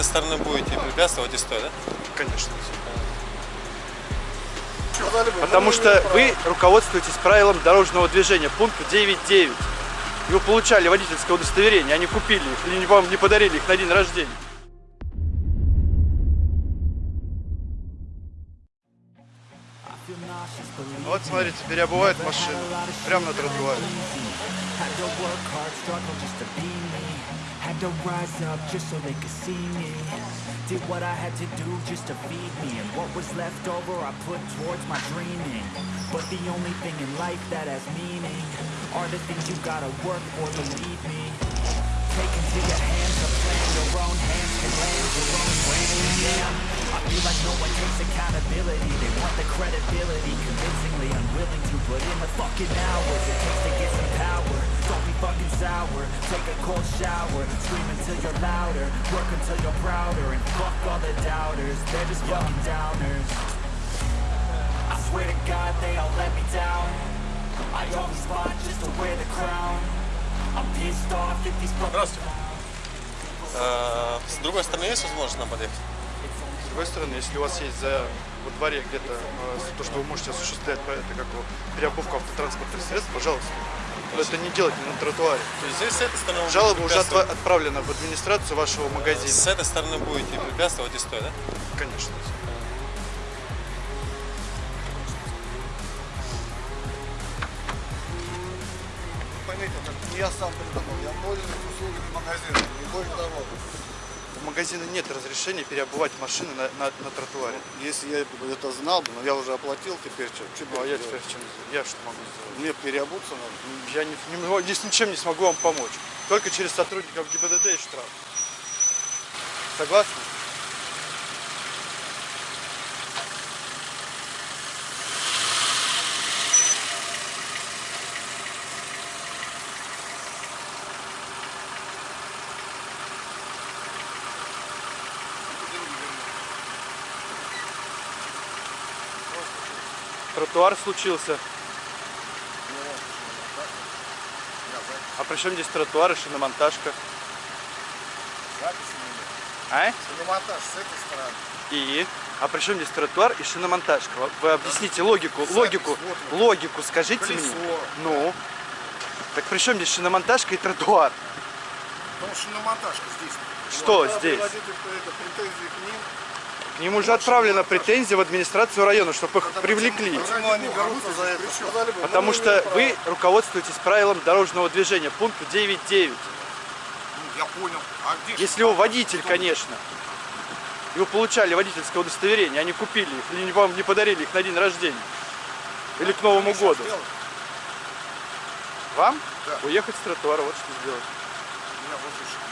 этой стороны будете препятствовать и стоя, да? Конечно. Потому что вы руководствуетесь правилом дорожного движения, пункт 9.9. И вы получали водительское удостоверение, они купили их, или вам не подарили их на день рождения. Вот смотрите, переобувают машину прямо на тротуаре. Had to work hard, struggle just to be me. Had to rise up just so they could see me. Did what I had to do just to feed me. And what was left over I put towards my dreaming. But the only thing in life that has meaning Are the things you gotta work for, believe me Take into your hands a plan Your own hands can land your own plane, yeah. I feel like no one takes accountability. They want the credibility. Convincingly unwilling to put in the fucking hours. It takes to get some power. Don't be fucking sour. Take a cold shower. Scream until you're louder. Work until you're prouder. And fuck all the doubters. They're just fucking downers. I swear to God they all let me down. I always fought just to wear the crown Fucking Э, С другой стороны есть возможность нам подъехать? С другой стороны, если у вас есть за во дворе где-то э, то, что вы можете осуществлять, это как переобувку автотранспортных средств, пожалуйста. Но это не делайте на тротуаре. То есть здесь с этой стороны Жалоба уже отправлена в администрацию вашего магазина. С этой стороны будете препятствовать и стоя, да? Конечно. Я сам придумал, я пользуюсь услугами магазина, не более того. У магазина нет разрешения переобувать машины на, на, на тротуаре. Если я это знал бы, но я уже оплатил теперь, что, что Ну, а я делать? теперь чем я что могу сделать? Мне переобуться надо. Я не, не с ничем не смогу вам помочь. Только через сотрудников ГИБДД и штраф. Согласны? Тротуар случился. А при чем здесь тротуар и шиномонтажка? А? Шиномонтаж с этой стороны. И? А при чем здесь тротуар и шиномонтажка? Вы- объясните логику, логику, вот. логику скажите Колесо. мне. Ну? Так при чем здесь шиномонтажка и тротуар? Потому что шиномонтажка здесь. Что Вот, здесь? это, претензии к ним, К ним уже отправлена претензия в администрацию района, чтобы их привлекли. почему они берутся за это? Потому что вы руководствуетесь правилом дорожного движения, пункт 9.9. ну, Я понял. А где Если вы водитель, конечно, и вы получали водительское удостоверение, они купили их, или вам не подарили их на день рождения, или к Новому году. Вам? Да. Уехать с тротуара, вот что сделать. Меня выслушали.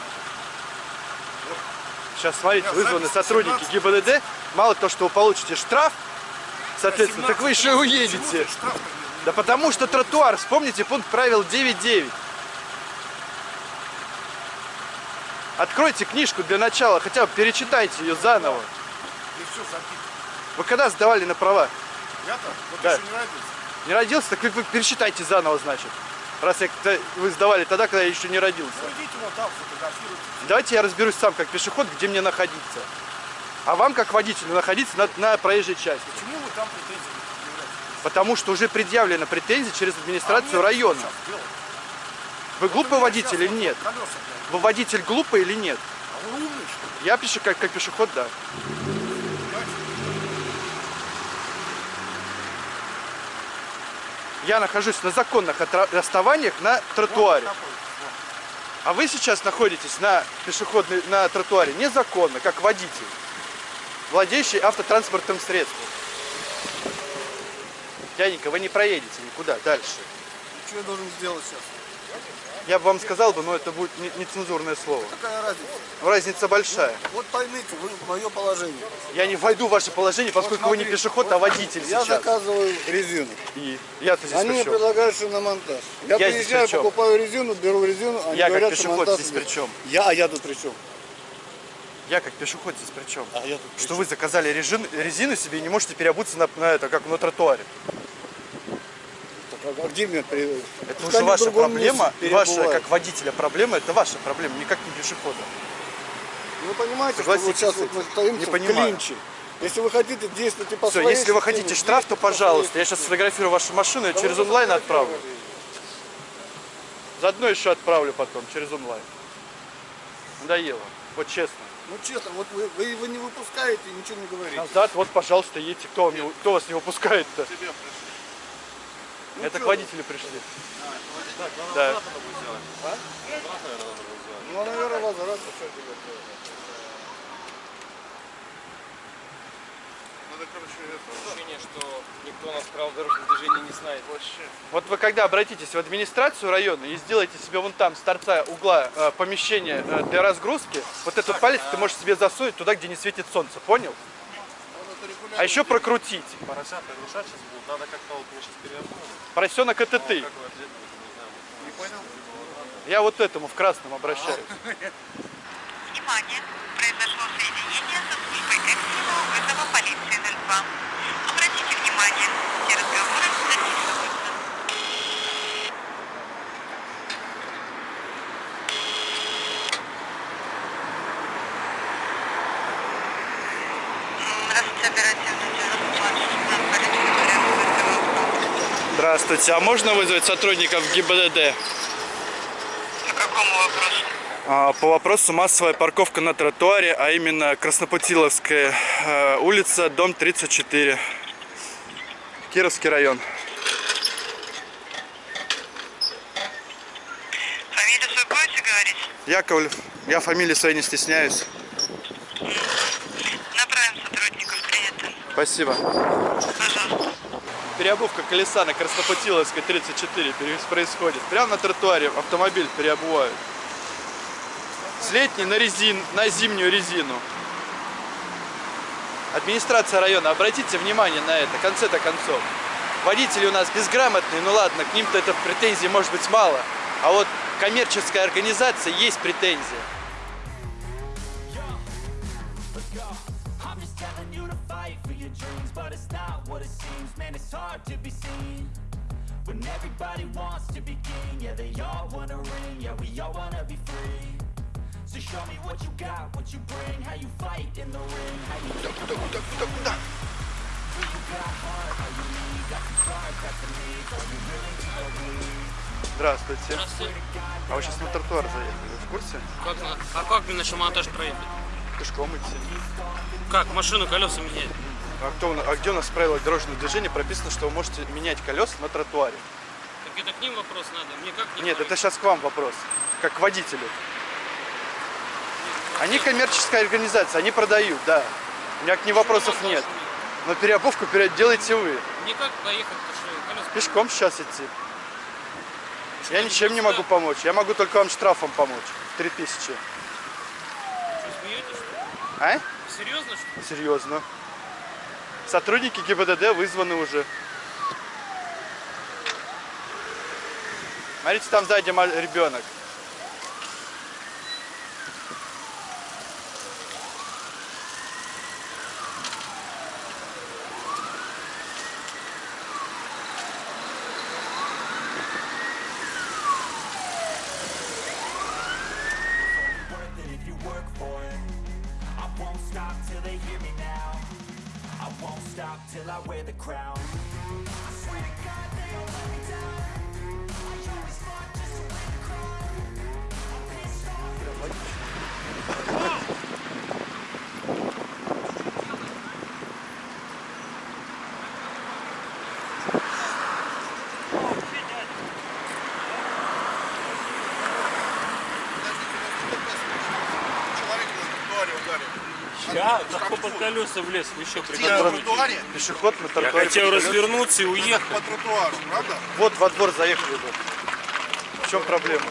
Сейчас, смотрите, вызваны сотрудники 17. ГИБДД. Мало того, что вы получите штраф, соответственно, так вы еще и уедете. Да потому что тротуар, вспомните пункт правил 9.9. Откройте книжку для начала, хотя бы перечитайте ее заново. Вы когда сдавали на права? Я-то вот Да. еще не родился. Не родился, так вы перечитайте заново, значит. Раз я, вы сдавали тогда, когда я еще не родился. Ну идите вот там, фотографируйте. Давайте я разберусь сам, как пешеход, где мне находиться. А вам, как водителю, находиться на, на проезжей части. Почему вы там претензии предъявляете? Потому что уже предъявлена претензия через А администрацию мне района. Вы глупый водитель или нет? Колеса. Вы водитель глупый или нет? А вы умный, что ли? Я пишу как, как пешеход, да. Я нахожусь на законных основаниях на тротуаре. А вы сейчас находитесь на пешеходной, на тротуаре незаконно, как водитель, владеющий автотранспортным средством. Дяденька, вы не проедете никуда дальше. И что я должен сделать сейчас? Я бы вам сказал бы, но это будет не- нецензурное слово. Какая разница? Разница большая. Вот поймите, вы мое положение. Я не войду в ваше положение, поскольку вы не пешеход, а водитель Я сейчас. заказываю резину. И я-то здесь Они мне предлагают шиномонтаж. Я, Я здесь приезжаю, покупаю резину, беру резину, они Я как говорят, пешеход шиномонтаж здесь при чем? Я, а я тут при чем? Я как пешеход здесь при чем? А я тут при Что чем? вы заказали режин- резину себе и не можете переобуться на, на это, как на тротуаре. А где мне при... Это уже ваша проблема, ваша как водителя проблема, это ваша проблема, никак не пешехода. Вы понимаете, что вот сейчас вот мы стоим не в понимаю. клинче. Если вы хотите действовать по Все, своей если вы хотите штраф, то пожалуйста. Я сейчас сфотографирую вашу машину и через онлайн отправлю. Заодно еще отправлю потом, через онлайн. Надоело. Вот честно. Ну честно, вот вы, вы его не выпускаете и ничего не говорите. Назад, вот, пожалуйста, едьте. Кто, вам не- кто вас не выпускает-то? Это к водителю пришли. Да. Ну, наверное, возврат, что тебе ощущение, что никто нас правил дорожного движения не знает. Вот вы когда обратитесь в администрацию района и сделаете себе вон там с торца угла э, помещение э, для разгрузки, вот этот палец ты можешь себе засунуть туда, где не светит солнце, понял? А еще прокрутить. Поросят приглашать сейчас будут. Надо как-то вот мы сейчас переобуем. Поросенок это ты. Вы ответите, не знаю. Я вот этому в красном обращаюсь. Внимание! Произошло соединение со службой экстренного вызова полиции 02. Обратите внимание, все разговоры Здравствуйте, а можно вызвать сотрудников ГИБДД? По какому вопросу? А, По вопросу массовая парковка на тротуаре, а именно Краснопутиловская э, улица, дом 34, Кировский район. Фамилию свою будете говорить? Яковлев, я фамилии своей не стесняюсь. Направим сотрудников, принято. Спасибо. Переобувка колеса на Краснопутиловской 34 пере- происходит. Прямо на тротуаре автомобиль переобувают. С летней на, резин, на зимнюю резину. Администрация района, обратите внимание на это, конце-то концов. Водители у нас безграмотные, ну ладно, к ним-то это претензий может быть мало. А вот коммерческая организация есть претензия. Hard to be seen when everybody wants to be king. Yeah, they all wanna ring. Yeah, we all wanna be free. So show me what you got, what you bring, how you fight in the ring, how you take Who you got heart, how you lead, got some scars, got some needs, are you willing to go bleed? Здравствуйте. А вы сейчас на тротуар заехали, в курсе? Как на- а как мне на шамонтаж проехать? Пешком идти. Как? Машину колеса менять? А, кто, а где у нас в правилах дорожного движения прописано, что вы можете менять колеса на тротуаре? Так это к ним вопрос надо. Мне как не Нет, понять? это сейчас к вам вопрос, как к водителю. Они коммерческая организация, они продают, да. У меня к ним вопросов нет. Но переобувку пере- делаете вы. Мне как колеса... Пешком сейчас идти. Я ничем не могу помочь. Я могу только вам штрафом помочь. 3000. Что, смеетесь? А? Серьезно, что ли? Серьезно. Сотрудники ГИБДД вызваны уже. Смотрите, там сзади ребенок. crowd. Под колеса влез, вы еще на тротуаре? Пешеход на Я тротуаре. хотел передает. развернуться и уехать. По тротуару, правда? Вот во двор заехали бы. В чем проблема?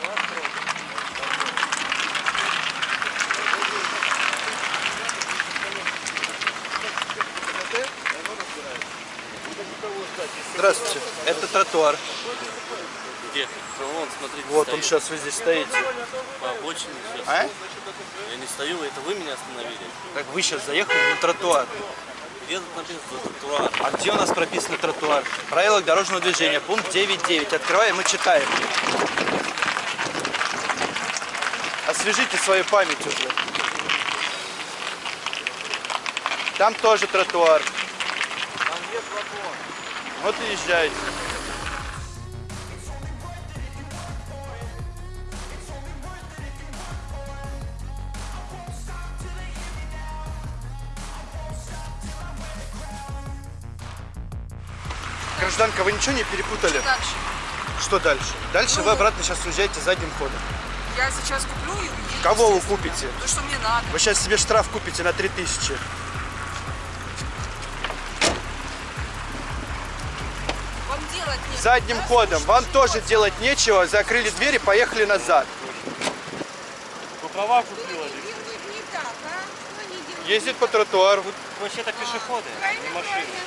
Здравствуйте. Это тротуар. Где? Вон, смотрите, Вот он стоит. сейчас вы здесь стоите. По обочине сейчас. А? Я не стою, это вы меня остановили. Так вы сейчас заехали на тротуар. Где тут написано тротуар? А где у нас прописан тротуар? Правила дорожного движения, пункт 9.9. Открываем и читаем. Освежите свою память уже. Там тоже тротуар. Там нет вагон. Вот и езжайте. Гражданка, вы ничего не перепутали? Дальше. Что дальше? Дальше вы обратно сейчас уезжаете задним ходом. Я сейчас куплю и уеду. Кого вы купите? То, что мне надо. Вы сейчас себе штраф купите на 3000. Вам делать нет. Задним ходом. Вам тоже делать нечего. Закрыли двери, поехали назад. Вы права купила? а? Ездит по тротуару. Вообще-то пешеходы, не машины. Они без конца, целыми днями здесь.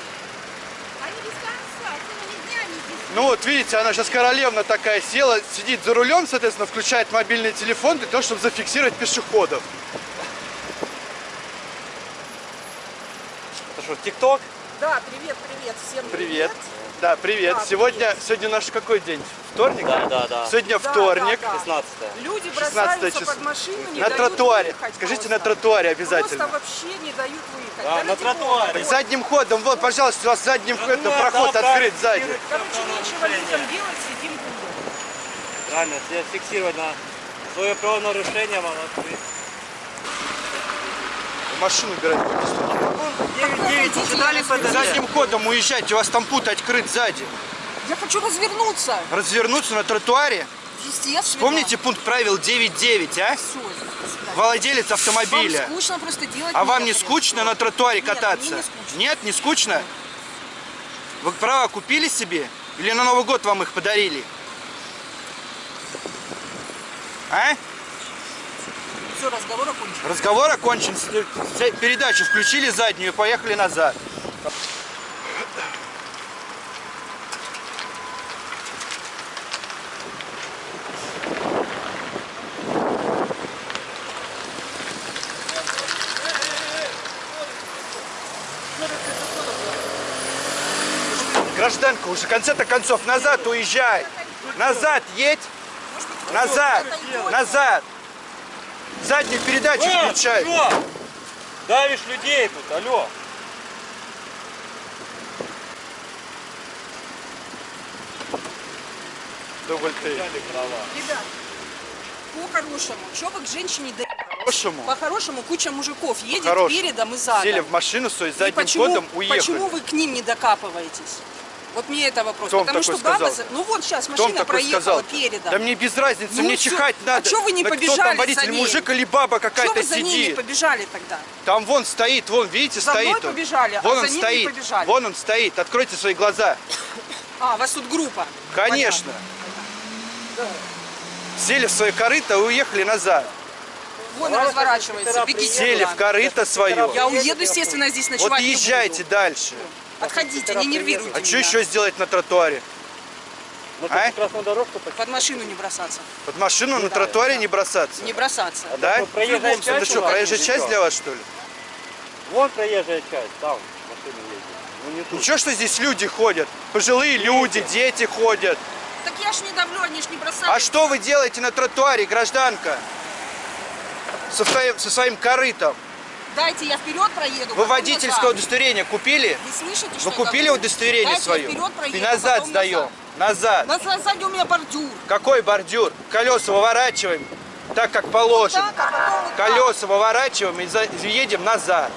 Ну вот видите, она сейчас королевна такая села, сидит за рулем, соответственно, включает мобильный телефон для того, чтобы зафиксировать пешеходов. Это что, ТикТок? Да, привет, привет. Всем Привет. Да, привет. Да, Сегодня, сегодня наш какой день? Вторник? Да, да, да. Сегодня Да, вторник. да, да. 16 Люди 16 бросаются число. под машину, не На дают тротуаре. выехать Скажите, просто. на тротуаре обязательно. Просто вообще не дают выехать. Да, на ради тротуаре. бога. Задним ходом, вот, пожалуйста, у вас задним ходом да, проход да, открыт да. сзади. Короче, нечего людям делать, сидим. Правильно, фиксировать на свое правонарушение, открыть. Машину убирать. 9-9, сюда ли Задним ходом уезжайте, у вас там путь открыт сзади. Я хочу развернуться. Развернуться на тротуаре. Естественно. Помните пункт правил 9.9, а? Свидания. Владелец автомобиля. Вам скучно просто делать А вам не скучно на тротуаре кататься? мне не скучно. Нет, не скучно? Вы права купили себе? Или на Новый год вам их подарили? А? Все, разговор окончен. Разговор окончен. Передачу включили заднюю поехали назад. Гражданка, уже в конце-то концов назад уезжай. Назад едь. Назад. Назад. Заднюю передачу включай. Алло! Давишь людей тут, алло. Дубль ты. Ребят, по-хорошему, что вы к женщине да... Хорошему. По-хорошему, куча мужиков едет передом и задом. Сели в машину И задним почему, ходом уехали. почему вы к ним не докапываетесь? Вот мне это вопрос. Кто Потому такой что баба... сказал? за- Ну вот сейчас Кто машина проехала сказал? передом. Да мне без разницы, Ну мне чё- чихать а надо. чё вы не на кто побежали там за водитель, ней? мужик или баба Что какая-то вы за ними сидит? побежали тогда? Там вон стоит, вон, видите, За стоит мной он. побежали, а Вон за он ним не стоит. побежали. Вон он стоит. Откройте свои глаза. А, у вас тут группа. Конечно. Сели в свое корыто и уехали назад. Вон и разворачивается, бегите Сели в корыто свое. Я уеду, естественно, здесь ночевать Вот не езжайте буду. дальше. Отходите, не нервируйте А что меня. еще сделать на тротуаре? А? красную дорожку Под машину не бросаться. Под машину на тротуаре не бросаться? Не бросаться. Да? что, проезжая случае, часть Это что, проезжая часть что? для вас, что ли? Вон проезжая часть, там машины ездят. Ну не тут. Ничего, что здесь люди ходят. Пожилые люди, дети ходят. Так я ж не давлю, они ж не бросают. А что вы делаете на тротуаре, гражданка? Со своим, со своим корытом. Дайте я вперед проеду. Вы водительское назад. удостоверение купили? Вы слышите, что Вы купили говорю? удостоверение Дайте свое? Я вперед проеду, И назад сдаем. Назад. Назад. На сзади у меня бордюр. Какой бордюр? Колеса выворачиваем так, как положено. Так, а вот так. Колеса выворачиваем и едем назад.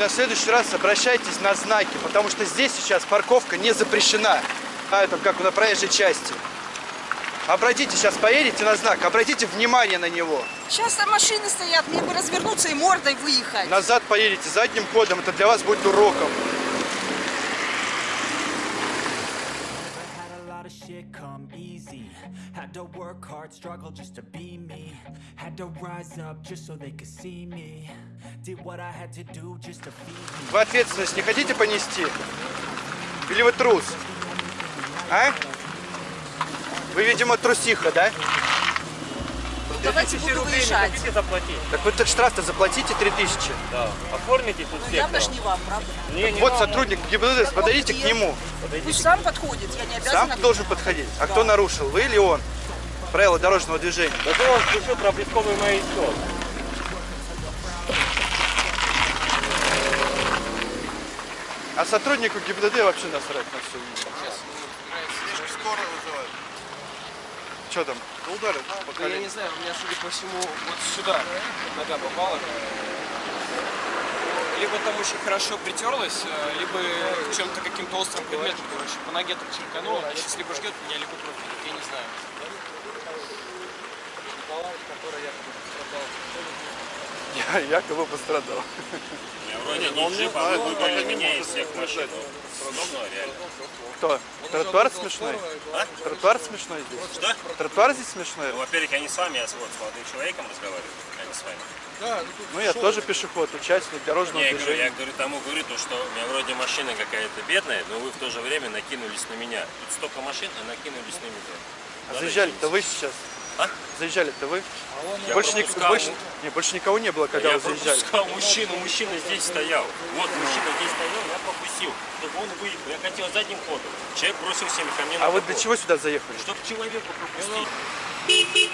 На следующий раз обращайтесь на знаки, потому что здесь сейчас парковка не запрещена. А это как на проезжей части. Обратите, сейчас поедете на знак, обратите внимание на него. Сейчас там машины стоят, мне бы развернуться и мордой выехать. Назад поедете задним ходом, это для вас будет уроком. Easy. Had to work hard, struggle just to be Вы ответственность не хотите понести? Или вы трус? А? Вы, видимо, трусиха, да? Давайте буду выезжать. заплатить. Так вы этот штраф-то заплатите 3000. Да. Оформите тут всех. Явно ж не вам, правда? Не, не Вот вам. сотрудник ГИБДД, подойдите к нему. Пусть сам подходит, я не обязана. Сам должен подходить. А кто нарушил, вы или он? Правила дорожного движения. Зато он включил проблесковый маячок. А сотруднику ГИБДД вообще насрать на все. Скоро вызывают. Что там? Ну, ударят Да я не знаю, у меня, судя по всему, вот сюда нога попала. Либо там очень хорошо притерлась, э, либо чем-то каким-то острым предметом, короче, по ноге так черканула. Она сейчас либо ждет меня, либо идет, я не знаю. Я якобы пострадал. Вроде не джипа, вы выбрали меня из всех машин. Смешно, реально. Кто? Тротуар смешной? Тротуар смешной здесь? Что? Тротуар здесь смешной? Ну, во-первых, я не с вами, я с, вот, с молодым человеком разговариваю, а не с вами. Ну, я тоже пешеход, участник дорожного Не, я говорю, движения. я говорю тому, говорю, то, что у меня вроде машина какая-то бедная, но вы в то же время накинулись на меня. Тут столько машин, а накинулись на меня. А заезжали-то вы сейчас? А? Заезжали-то вы? Я Больше, ник- больше, не, больше никого не было, когда я вы заезжали. пропускал мужчину, мужчина здесь стоял. Вот мужчина здесь стоял, я пропустил, чтобы он выехал. Я хотел задним ходом. Человек бросился ко мне на А вы для капот. чего сюда заехали? Чтобы человека пропустить.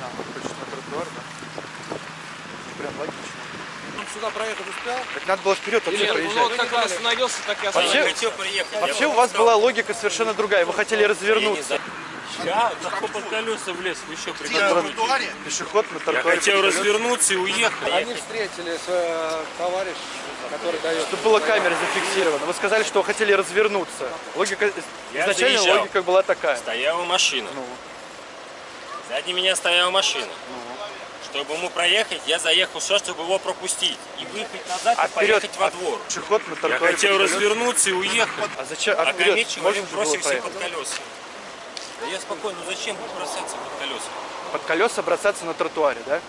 А, он хочет на тротуар, да? Прям логично. Сюда проехать успел? Так надо было вперед вообще Нет, ну проезжать. вот как он остановился, так и Я остановился. хотел приехать. Вообще я у вас была логика совершенно другая. Вы хотели Я развернуться. Я захлоп под колеса влез, вы что, На приготовились? тротуаре? Пешеход на Я тротуаре. хотел под колесами. развернуться и уехать. Они встретили с товарищем, который дает. Чтобы было камера зафиксировано. Вы сказали, что вы хотели развернуться. Логика, Я изначально заезжал. логика была такая. Стояла машина. Ну. Сзади меня стояла машина. Чтобы ему проехать, я заехал сюда, чтобы его пропустить. И выехать назад А и вперед, поехать во двор. пешеход на Я тротуаре. хотел развернуться и уехать. А зачем? А А вперед человек бросился под колеса. Да я спокойно, ну зачем бросаться под колеса? Под колеса бросаться на тротуаре, да?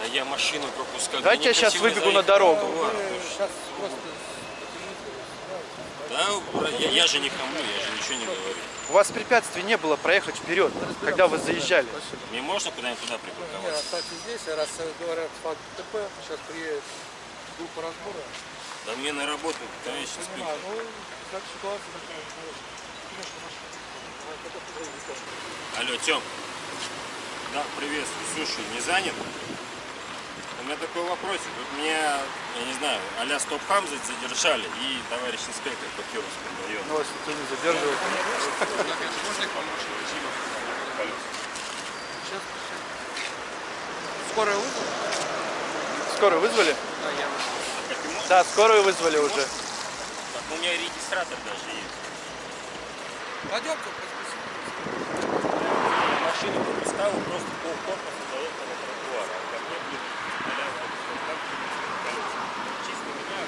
Да я машину пропускаю. Давайте Да я сейчас выбегу на дорогу. тротуар. Сейчас просто Да, я, я же не хамлю, я же ничего не говорю. У вас препятствий не было проехать вперед, когда вы заезжали. Мне можно куда-нибудь туда не припарковаться? оставьте здесь, раз говорят факт ТП, сейчас приедет группа разбора. Да мне на работу, товарищ инспектор. Понимаю, ну, как ситуация такая, Алло, Тём. Да, приветствую. Слушай, не занят? У меня такой вопросик. Вот меня, я не знаю, а-ля стоп-хам задержали и товарищ инспектор по Кировскому району. Ну, вас никто не задерживает. Скорая вызов? Скорую вызвали? Да, скорую вызвали уже. Так, у меня регистратор даже есть. Пойдем-ка, Машину пропускал просто полкорпуса заехал на тротуар. А ко мне, блин, а-ля стоп-хам колеса. Чисто меня,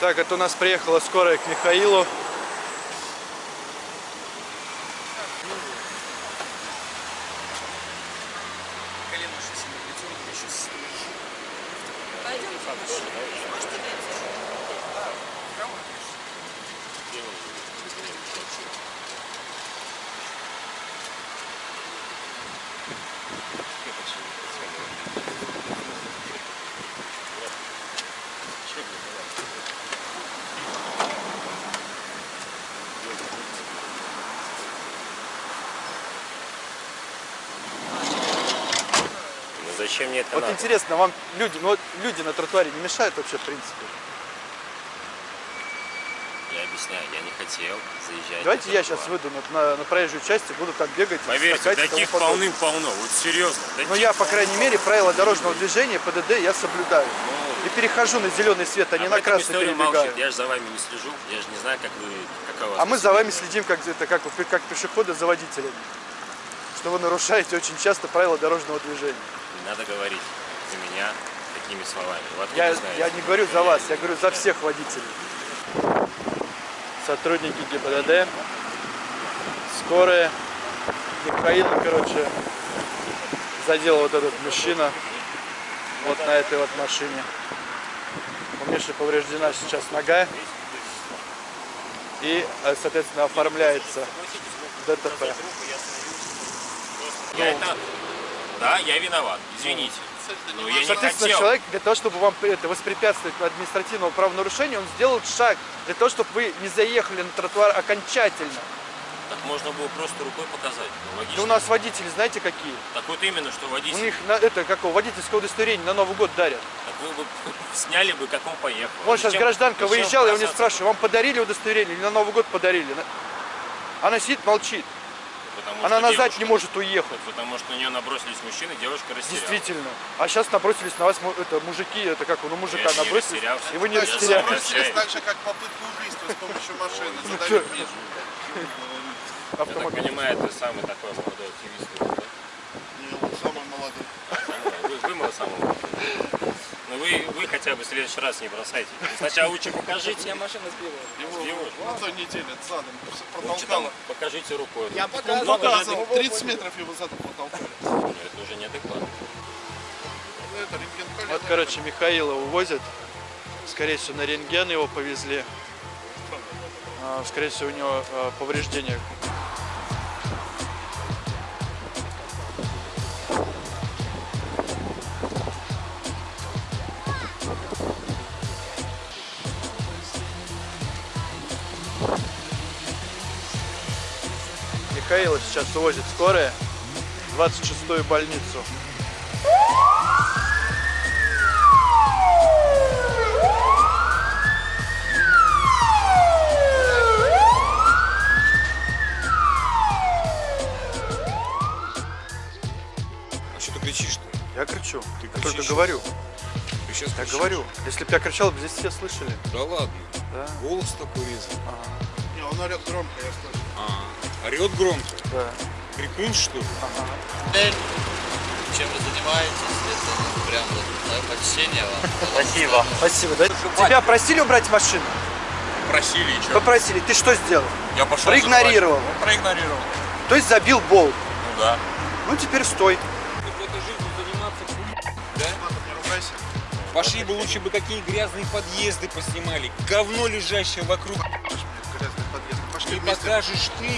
Так, это у нас приехала скорая к Михаилу. Колено очень сильно притерло, я сейчас Пойдемте в машину. Можете дойти? Ну зачем мне это Вот надо? интересно, вам люди, ну, вот люди на тротуаре не мешают вообще, в принципе? Я объясняю, я не хотел заезжать. Давайте я сейчас выйду на, на, на проезжую часть и буду там бегать, Поверьте, таких полным-полно. Вот серьезно. Но таких я, по крайней мере, правила дорожного движения, ПДД, я соблюдаю. И перехожу на зеленый свет, а не Об на красный перебегаю. молчит. Я же за вами не слежу. Я же не знаю, как вы, какова А мы за вами следим как, это, как, как пешеходы за водителями. Что вы нарушаете очень часто правила дорожного движения. Надо говорить за меня такими словами. Вот Я, я не говорю за вас, я говорю за всех водителей. Сотрудники ГИБДД, скорые. Михаил, короче, задел вот этот мужчина вот на этой вот машине. У Миши повреждена сейчас нога. И, э, соответственно, оформляется ДТП. Это... Да, я виноват, извините. Но я не Соответственно, хотел. человек для того, чтобы вам это воспрепятствовать административному правонарушению, он сделал шаг для того, чтобы вы не заехали на тротуар окончательно. Так можно было просто рукой показать. Ну, логично. у нас водители, знаете, какие? Так вот именно, что У водитель. них на, это какого водительское удостоверение на Новый год дарят. Так вы бы сняли бы, как он поехал. Вон сейчас Зачем- гражданка выезжала, я у нее спрашиваю, вам подарили удостоверение или на Новый год подарили? На- Она сидит, молчит. Потому Она что назад девушка- не может уехать. Потому что на нее набросились мужчины, девушка растерялась. Действительно. А сейчас набросились на вас это, мужики, это как ну мужика Я набросились, и вы не Я растерялись. Так же, как попытка убийства с помощью машины. Ну, Задавить Мишу. Я так Автомобиль. понимаю, это самый такой молодой активист. Не, он самый молодой. Вы, вы мой самый молодой. Ну вы, вы хотя бы в следующий раз не бросайте. Сначала лучше покажите. Я машину Его на той неделе задом протолкало. покажите рукой. Я показывал. же- 30 метров его задом протолкали. ну, Это уже неадекватно. Ну, это рентген колена. Вот, короче, Михаила увозят. Скорее всего, на рентген его повезли. А, Скорее всего, у него а, повреждения. Михаила сейчас увозит скорая в 26-ю больницу. А что ты кричишь-то? Я кричу. Ты я только кричишь? говорю. Ты сейчас Я говорю. Если бы я кричал, бы здесь все слышали. Да ладно. Да. Голос такой резкий. Не, он орет громко, я слышу. А, орет громко. Да. Крикун, что ли? чем вы занимаетесь, это прям вот мое почтение вам. Спасибо. Спасибо. Да? Тебя просили убрать машину? Просили и что? Попросили. Ты что сделал? Я пошел Проигнорировал. Ну, проигнорировал. То есть забил болт. Ну да. Ну теперь стой. Пошли бы лучше бы какие грязные подъезды поснимали. Говно лежащее вокруг. Не вместе. покажешь ты,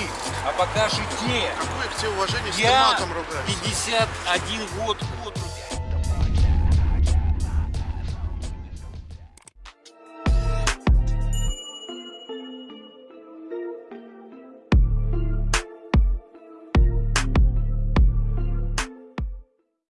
а покажут те. Какое к тебе уважение, Я матом ругаешься? 51 год руки.